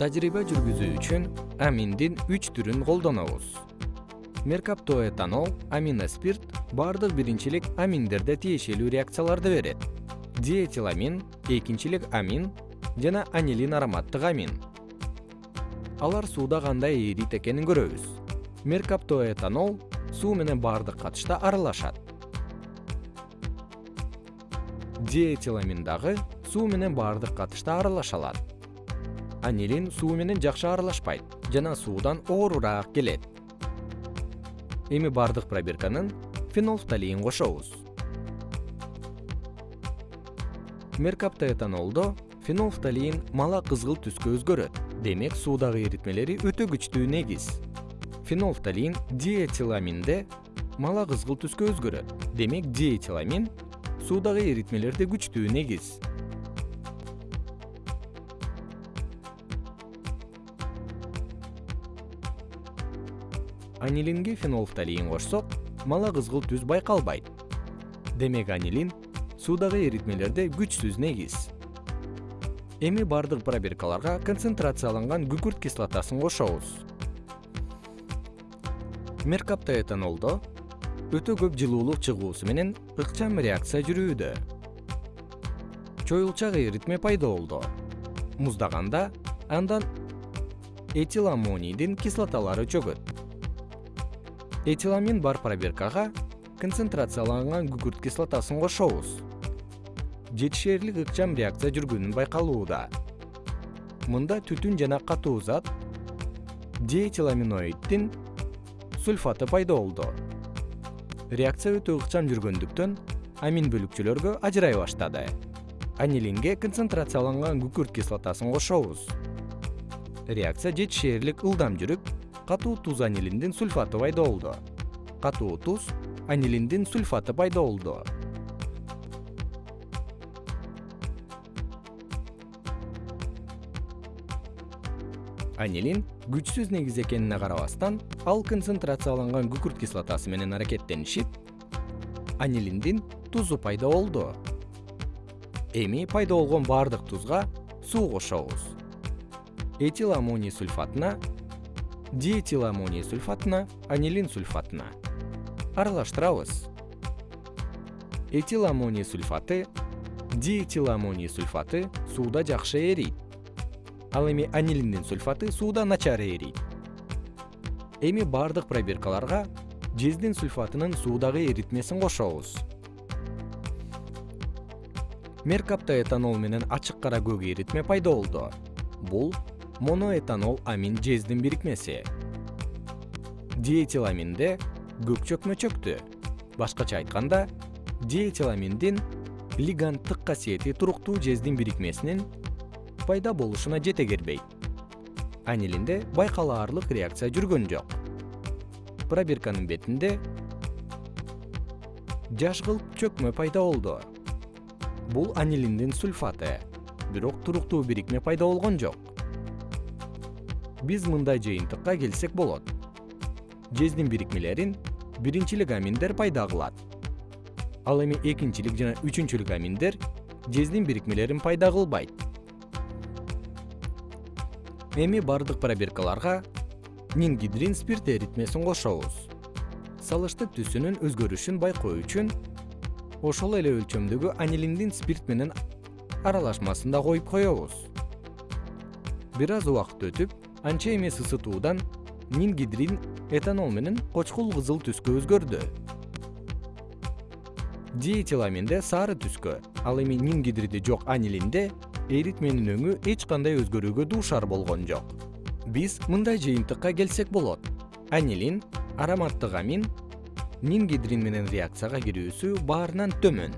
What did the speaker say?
тажрыйба жүргүзүү үчүн аминдин үч түрүн колдонобуз. Меркаптоэтанол аминоспирт баардык биринчилик аминдерде тиешелүү реакцияларды берет. Диэтиламин экинчилик амин жана анилин ароматтык амин. Алар сууда кандай эрийт экенин көрөбүз. Меркаптоэтанол суу менен баардык катышта аралашат. Диэтиламин дагы суу менен баардык катышта аралаша алат анилин суу менен жакшы аралашпайт жана суудан оорураак келет. Эми бардык пробирканын фенолфталийин кошобуз. Меркаптоэтанолдо фенолфталийин мала кызгыл түскө өзгөрөт. Демек суудагы эритмелери өтө күчтүү негиз. Фенолфталийин диэтиламинде мала кызгыл түскө өзгөрөт. Демек диэтиламин суудагы эритмелерде күчтүү негиз анилинге фенолфталийин кошсок мала кызгыл түс байкалбайт. Демек анилин суудагы эритмелерде күчсүз негиз. Эми бардык пробиркаларга концентрацияланган күкүрт кислотасын кошобуз. Меркаптоэтанолдо өтө көп жылуулук чыгуусу менен ыкчам реакция жүрүүдө. Чоюлчак эритме пайда болду. Муздаганда андан этиламонийдин кислоталары чөгөт этиламин бар пробиркага концентрацияланган күкүрт кислотасын кошобуз. Жетишээрлик ыкчам реакция жүргөнү байкалууда. Мында түтүн жана катуу зат диэтиламиноиддин сульфаты пайда болду. Реакция өтө ыкчам жүргөндүктөн амин бөлүкчөлөргө ажырай баштады. Анилинге концентрацияланган күкүрт кислотасын кошобуз. Реакция жетишээрлик ылдам жүрүп катуу туз анилиндин сульфаты пайда болду катуу туз анилиндин сульфаты пайда болду анилин күчсүз негиз экенине карабастан ал концентрацияланган күкүрт кислотасы менен аракеттенишип анилиндин тузу пайда болду эми пайда болгон баардык тузга суу кошобуз. Этил аммоний сульфатына диэтиламоний сульфатына анилин сульфатына аралаштырабыз. Этиламоний сульфаты диэтиламоний сульфаты сууда жакшы эрийт ал эми анилиндин сульфаты сууда начар эрийт эми бардык пробиркаларга жездин сульфатынын суудагы эритмесин кошобуз. Меркаптоэтанол менен ачык кара көк эритме пайда болду. Бул моноэтанол амин жездин бирикмеси. Диэтиламинде көк чөкмө чөктү. Башкача айтканда диэтиламиндин лиганттык касиети туруктуу жездин бирикмесинин пайда болушуна жете бербейт анилинде байкалаарлык реакция жүргөн жок. Пробирканын бетинде жашкылт чөкмө пайда болду. Бул анилиндин сульфаты. Бирок туруктуу бирикме пайда болгон жок биз мындай жыйынтыкка келсек болот. Жездин бирикмелерин биринчилик аминдер пайда кылат. Ал эми экинчилик жана үчүнчүлүк аминдер жездин бирикмелерин пайда кылбайт. Эми бардык пробиркаларга нингидрин спирт эритмесин кошобуз. Салыштык түсүнүн өзгөрүшүн байкоо үчүн ошол эле өлчөмдөгү анилиндин спирт менен аралашмасын да коюп коебуз. Бир аз убакыт өтүп анча эмес ысытуудан нингидрин этанол менен кочкул кызыл түскө өзгөрдү. Диэтиламинде сары түскө ал эми нингидриди жок анилинде эритменин өңү эч кандай өзгөрүүгө дуушар болгон жок. Биз мындай жыйынтыкка келсек болот. Анилин ароматтык амин нингидрин менен реакцияга кирүүсү баарынан төмөн